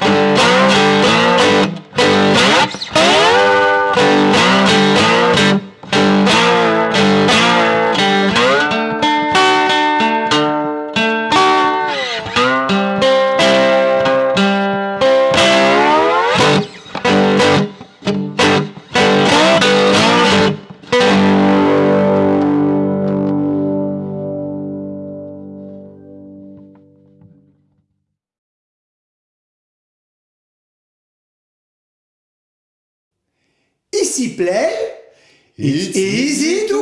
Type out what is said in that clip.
Easy play, it's easy to.